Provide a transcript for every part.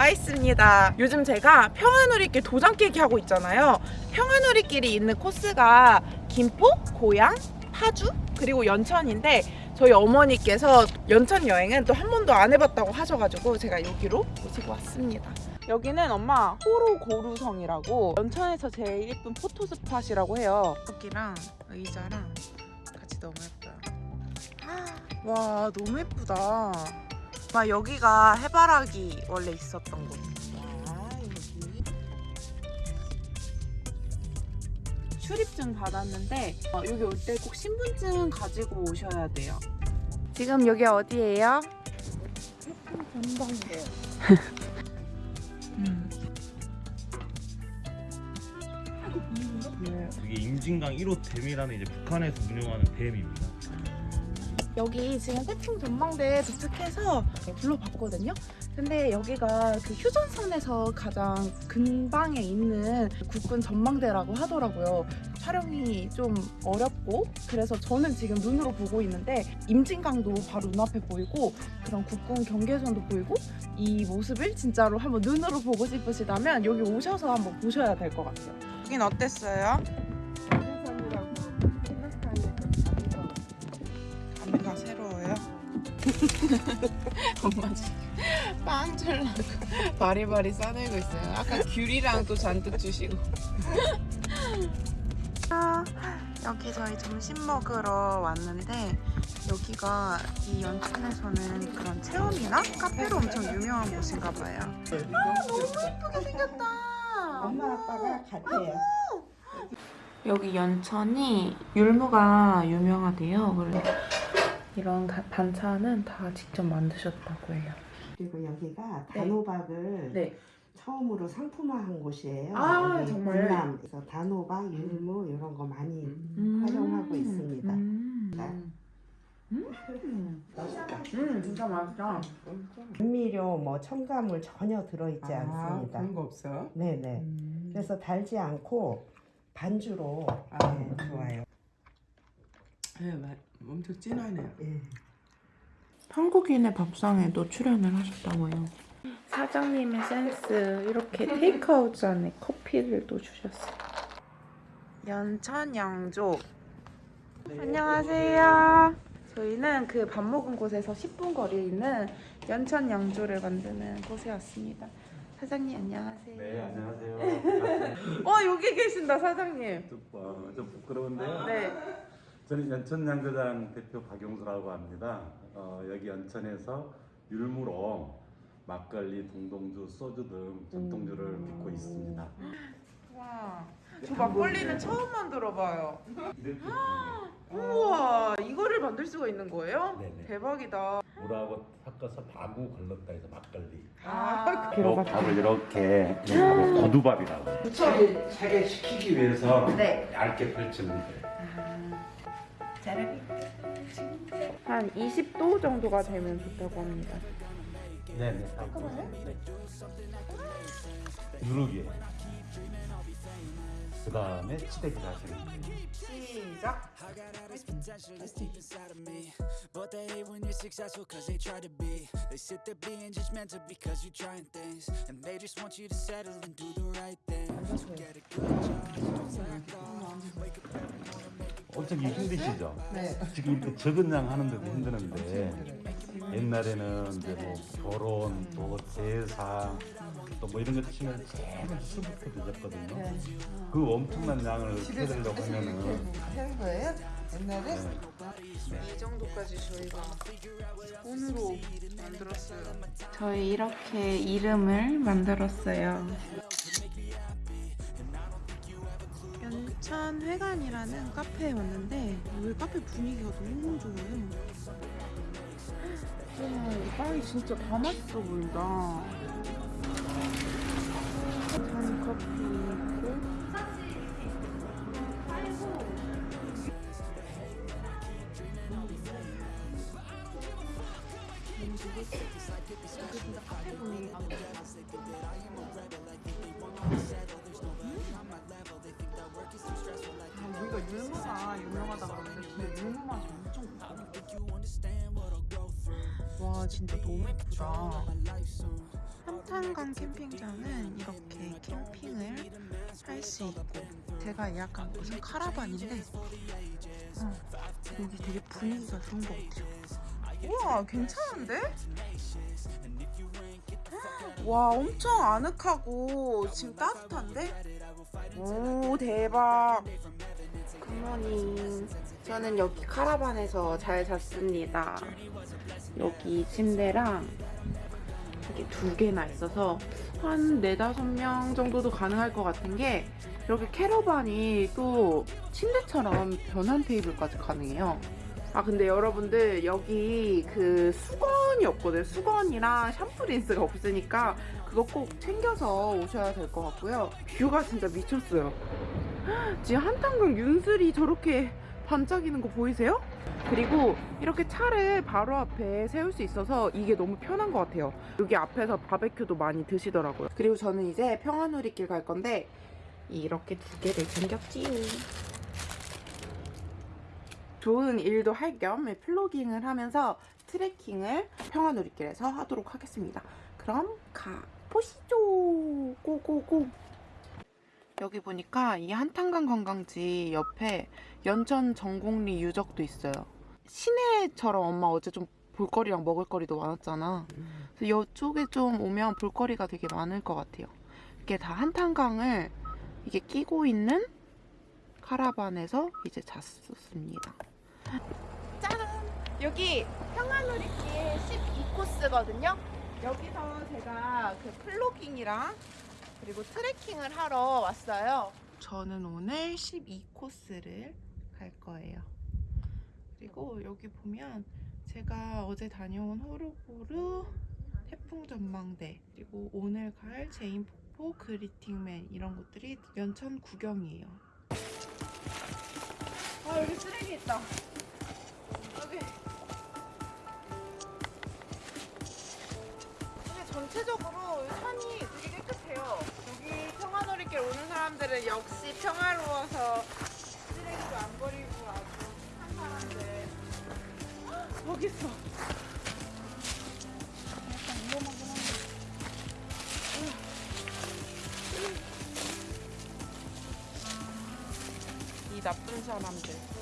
와 있습니다. 요즘 제가 평화누리길 도장 깨기 하고 있잖아요. 평화누리길이 있는 코스가 김포, 고양, 파주 그리고 연천인데 저희 어머니께서 연천 여행은 또 한 번도 안 해봤다고 하셔가지고 제가 여기로 모시고 왔습니다. 여기는 엄마 호로고루성이라고 연천에서 제일 예쁜 포토 스팟이라고 해요. 여기랑 의자랑 같이 너무 예뻐요. 와 너무 예쁘다. 막 여기가 해바라기 원래 있었던 곳. 출입증 받았는데 어, 여기 올 때 꼭 신분증 가지고 오셔야 돼요. 지금 여기 어디예요? 전방이에요. 음. 이게 임진강 1호 댐이라는 이제 북한에서 운영하는 댐입니다. 여기 지금 태풍 전망대 도착해서 불러봤거든요. 근데 여기가 그 휴전선에서 가장 근방에 있는 국군 전망대라고 하더라고요. 촬영이 좀 어렵고 그래서 저는 지금 눈으로 보고 있는데 임진강도 바로 눈앞에 보이고 그런 국군 경계선도 보이고 이 모습을 진짜로 한번 눈으로 보고 싶으시다면 여기 오셔서 한번 보셔야 될 것 같아요. 여긴 어땠어요? 엄마 지금 빵 줄라고 바리바리 싸내고 있어요. 아까 귤이랑 또 잔뜩 주시고. 아, 여기 저희 점심 먹으러 왔는데 여기가 이 연천에서는 그런 체험이나 카페로 엄청 유명한 곳인가 봐요. 아, 너무 예쁘게 생겼다. 엄마 아빠가 같아요. 여기 연천이 율무가 유명하대요. 그래서 이런 가- 반찬은 다 직접 만드셨다고 해요. 그리고 여기가 네. 단호박을 네. 처음으로 상품화한 곳이에요. 아, 정말요? 강남. 그래서 단호박, 율무 이런 거 많이 음. 활용하고 있습니다. 음. 자. 음. 음, 진짜 맛있다. 감미료, 뭐 첨가물 전혀 들어있지 않습니다. 그런 거 없어? 네네. 음. 그래서 달지 않고 반주로 아, 네, 좋아요. 네, 맛 엄청 진하네요. 예. 한국인의 밥상에도 출연을 하셨다고 해요. 사장님의 센스 이렇게 테이크아웃 안에 커피를 또 주셨어요. 연천 양조. 안녕하세요. 저희는 그 밥 먹은 곳에서 10분 거리에 있는 연천 양조를 만드는 곳에 왔습니다. 사장님 안녕하세요. 네, 안녕하세요. 어 여기 계신다 사장님. 좀 부끄러운데요. 네. 저는 연천 양조장 대표 박용수라고 합니다. 어, 여기 연천에서 율무로 막걸리, 동동주, 소주 등 전통주를 빚고 있습니다. 와. 저 막걸리는 처음 만들어봐요. 이렇게 우와 이거를 만들 수가 있는 거예요? 네네. 대박이다. 물하고 섞어서 바구 걸렀다 해서 막걸리. 아, 이 밥을 이렇게 이 밥을 고두밥이라고. 차게 차게 식히기 위해서 네. 얇게 펼치는 거예요. 한 20도 정도가 되면 좋다고 합니다. 네 네. 누르기. 그 다음에 치대기를 하시는. 시작. But they hate when you're successful cause they try to be They sit there being judgmental because you're trying things And they just want you to settle and do the right thing Get a good job, don't slack off Wake up every morning, make 엄청 힘드시죠? 네. 지금 이렇게 적은 양 하는데도 힘드는데 옛날에는 이제 뭐 결혼 또 제사 또 뭐 이런 거 치면 제일 수부터 늦었거든요. 그 엄청난 양을 해드리려고 하면은 하는 거예요? 옛날에? 이 정도까지 저희가 손으로 만들었어요. 저희 이렇게 이름을 만들었어요. 천 회관이라는 카페에 왔는데 여기 카페 분위기가 너무 좋아요. 와, 이 빵이 진짜 다 맛있어 보인다. 잔 커피 있고. 와 진짜 너무 예쁘다. 한탄강 캠핑장은 이렇게 캠핑을 할 수 있고 제가 예약한 곳은 카라반인데 어, 여기 되게 분위기가 좋은 것 같아요. 우와 괜찮은데? 와 엄청 아늑하고 지금 따뜻한데? 오 대박 굿모닝 저는 여기 카라반에서 잘 잤습니다 여기 침대랑 이게 두 개나 있어서 한 네다섯 명 정도도 가능할 것 같은 게 여기 캐러반이 또 침대처럼 변환 테이블까지 가능해요 아 근데 여러분들 여기 그 수건이 없거든요 수건이랑 샴푸 린스가 없으니까 그거 꼭 챙겨서 오셔야 될 것 같고요. 뷰가 진짜 미쳤어요. 지금 한탄강 윤슬이 저렇게 반짝이는 거 보이세요? 그리고 이렇게 차를 바로 앞에 세울 수 있어서 이게 너무 편한 것 같아요. 여기 앞에서 바베큐도 많이 드시더라고요. 그리고 저는 이제 평화누리길 갈 건데 이렇게 두 개를 챙겼지요 좋은 일도 할 겸 플로깅을 하면서 트레킹을 평화누리길에서 하도록 하겠습니다. 그럼 가보시죠. 고고고. 여기 보니까 이 한탄강 관광지 옆에 연천 전곡리 유적도 있어요. 시내처럼 엄마 어제 좀 볼거리랑 먹을거리도 많았잖아. 그래서 이쪽에 좀 오면 볼거리가 되게 많을 것 같아요. 이게 다 한탄강을 이게 끼고 있는 카라반에서 이제 잤었습니다. 짜란! 여기 평화누리길 12코스거든요. 여기서 제가 그 플로깅이랑 그리고 트레킹을 하러 왔어요. 저는 오늘 12코스를 갈 거예요. 그리고 여기 보면 제가 어제 다녀온 호로고루 태풍 전망대 그리고 오늘 갈 재인 폭포 그리팅맨 이런 곳들이 연천 구경이에요. 아 여기 쓰레기 있다. 전체적으로 산이 되게 깨끗해요. 여기 평화놀이길 오는 사람들은 역시 평화로워서 쓰레기도 안 버리고 아주 한 사람들. 헉, 저기 있어. 약간 위험하긴 한데. 이 나쁜 사람들.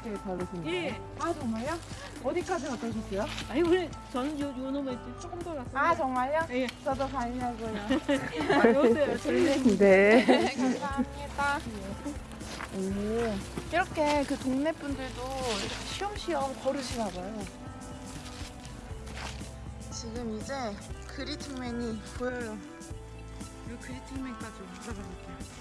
평화누리길 바르신 거예요? 예. 아 정말요? 어디까지 갔다 오셨어요? 아니 원래 저는 요, 요 놈에 조금 더 갔어요. 아 정말요? 예. 저도 가려고요. 아, 요새 졸리. 네. 감사합니다. 오, 이렇게 그 동네 분들도 이렇게 쉬엄쉬엄 걸으시나 봐요. 지금 이제 그리팅맨이 보여요. 이 그리팅맨까지 올라가 볼게요.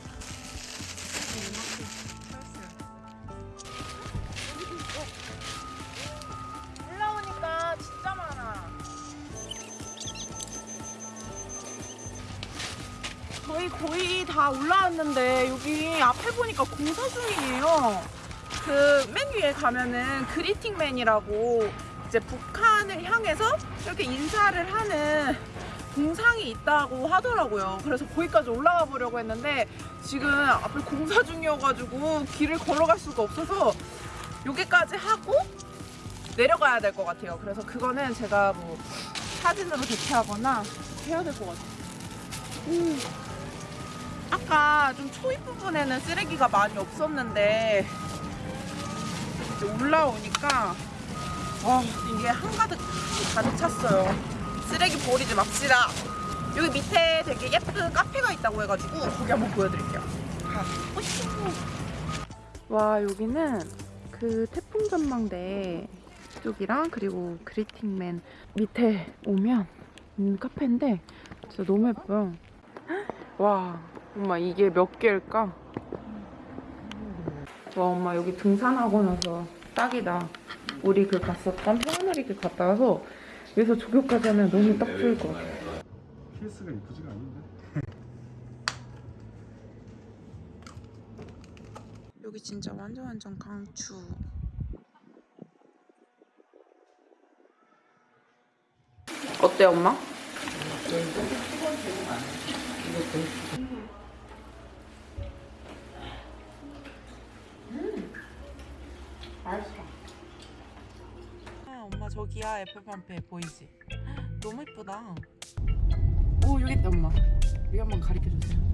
저희 거의 다 올라왔는데 여기 앞에 보니까 공사 중이에요. 그 맨 위에 가면은 그리팅맨이라고 이제 북한을 향해서 이렇게 인사를 하는 동상이 있다고 하더라고요. 그래서 거기까지 올라가 보려고 했는데 지금 앞에 공사 중이어가지고 길을 걸어갈 수가 없어서 여기까지 하고 내려가야 될 것 같아요. 그래서 그거는 제가 뭐 사진으로 대체하거나 해야 될 것 같아요. 음. 아까 좀 초입 부분에는 쓰레기가 많이 없었는데 올라오니까 와 이게 한가득 가득 찼어요. 쓰레기 버리지 맙시다. 여기 밑에 되게 예쁜 카페가 있다고 해가지고 거기 한번 보여드릴게요. 가 와 여기는 그 태풍 전망대 쪽이랑 그리고 그리팅맨 밑에 오면 있는 카페인데 진짜 너무 예뻐요. 와 엄마 이게 몇 개일까? 와 엄마 여기 등산하고 나서 딱이다 우리 그 갔었던 평안우리길 갔다 와서 여기서 조교까지 하면 너무 딱 좋을 것 같아 케이스가 이쁘지가 않은데. 여기 진짜 완전 완전 강추 어때 엄마? 저 저기야 에펠판페 보이지? 너무 이쁘다. 오 여기 있다 엄마. 여기 한번 가르쳐 주세요.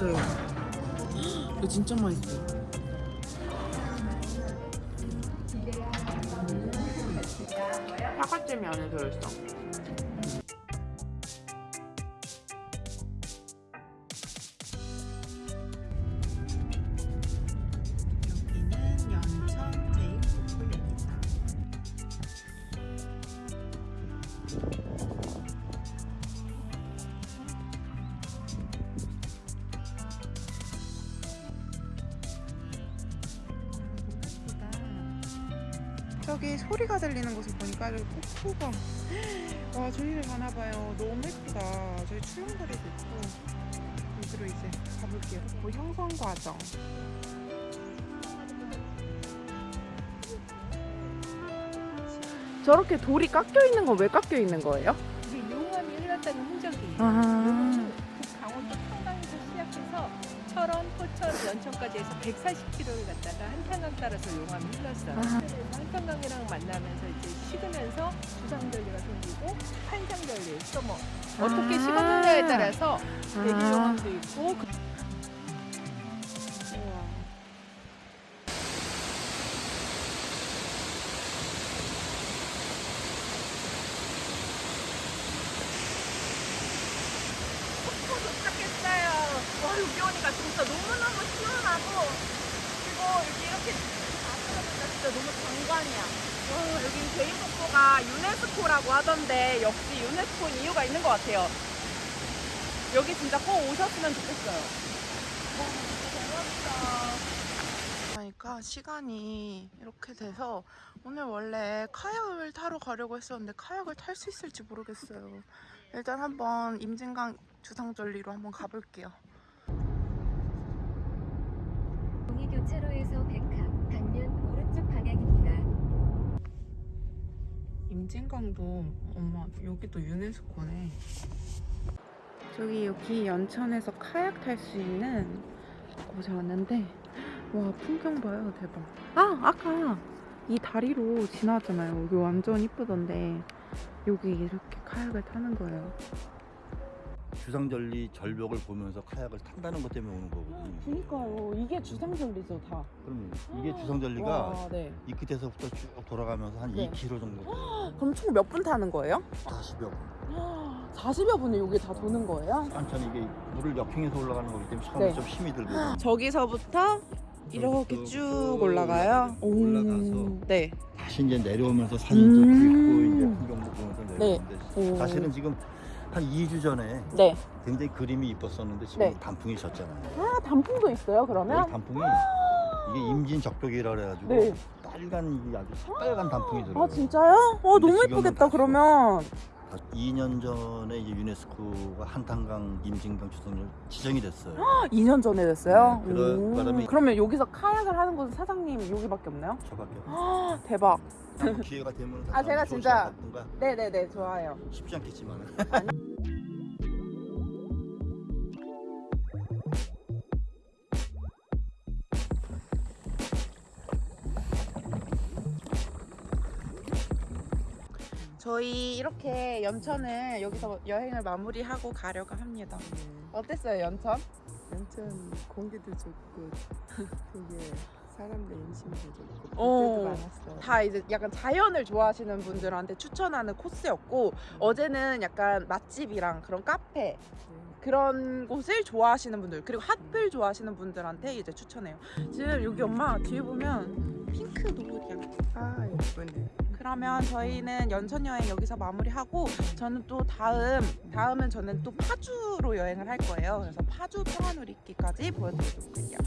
맛있어요. 이거 진짜 맛있어요. 저기 소리가 들리는 곳을 보니까 여기 폭포가 와 저기를 가나봐요 너무 예쁘다 저기 출렁다리도 있고 여기로 이제 가볼게요 뭐 형성 과정 저렇게 돌이 깎여 있는 건 왜 깎여 있는 거예요? 이게 용암이 흘렀다는 흔적이에요. 아. 그 강원도 평강에서 시작해서 철원, 포천, 연천까지 해서 140km를 갔다가 한탄강 따라서 용암이 흘렀어요. 아. 한탄강이랑 만나면서 이제 식으면서 주상절리가 생기고 환상절리, 또 뭐 어떻게 아. 식었느냐에 따라서 대기 아. 용암도 있고 그- 도착했어요. 와 여기 오니까 진짜 너무너무 시원하고 그리고 여기 이렇게 아스라니까 진짜 너무 장관이야. 와 여기 제이폭포가 유네스코라고 하던데 역시 유네스코인 이유가 있는 것 같아요. 여기 진짜 꼭 오셨으면 좋겠어요. 그러니까 시간이 이렇게 돼서 오늘 원래 카약을 타러 가려고 했었는데 카약을 탈 수 있을지 모르겠어요. 일단 한번 임진강 주상절리로 한번 가볼게요. 동이교차로에서 100카 반면 오른쪽 방향입니다. 임진강도 엄마 여기도 유네스코네. 저기 여기 연천에서 카약 탈 수 있는 곳에 왔는데 와 풍경 봐요 대박. 아 아까 이 다리로 지나왔잖아요. 여기 완전 이쁘던데 여기 이렇게 카약을 타는 거예요. 주상절리 절벽을 보면서 카약을 탄다는 것 때문에 오는 거거든요. 그니까요. 이게 주상절리죠 다. 그럼 이게 주상절리가 와, 네. 이 끝에서부터 쭉 돌아가면서 한 네. 2km 정도 돼요. 그럼 총 몇 분 타는 거예요? 40여 분. 40여 분을 여기 다 도는 거예요? 천천히 이게 물을 역행해서 올라가는 거기 때문에 처음에 네. 좀 힘이 들거든요. 저기서부터 이렇게 쭉 올라가요. 오, 올라가서 네. 다시 이제 내려오면서 사진도 음. 찍고 이제 풍경도 보면서 내려오는데 오. 사실은 지금 한 2주 전에 네. 굉장히 그림이 이뻤었는데 지금 네. 단풍이 졌잖아요. 아 단풍도 있어요 그러면? 여기 단풍이 이게 임진 적벽이라 그래가지고 네. 빨간 이 아주 새빨간 단풍이 들어요. 아 진짜요? 어 너무 지금은 예쁘겠다 다 그러면. 2년 전에 이제 유네스코가 한탄강 임진강 주성을 지정이 됐어요. 2년 전에 됐어요. 네, 그런 오. 바람에- 그러면 여기서 카약을 하는 곳은 사장님 여기밖에 없나요? 저밖에 없어요. 아, 대박. 다음 기회가 되면 아, 제가 진짜- 시간 갖든가 네네네 좋아요. 쉽지 않겠지만 저희 이렇게 연천을 여기서 여행을 마무리하고 가려고 합니다. 어땠어요 연천? 연천 공기도 좋고 되게 사람들 인심도 좋고 어. 많았어요. 다 이제 약간 자연을 좋아하시는 분들한테 추천하는 코스였고 어제는 약간 맛집이랑 그런 카페 네. 그런 곳을 좋아하시는 분들 그리고 핫플 좋아하시는 분들한테 이제 추천해요. 지금 여기 엄마 뒤에 보면 핑크 노을이야. 아 예쁘네. 그러면 저희는 연천 여행 여기서 마무리하고 저는 또 다음 다음은 저는 또 파주로 여행을 할 거예요. 그래서 파주 평화놀이기까지 보여드리도록 할게요.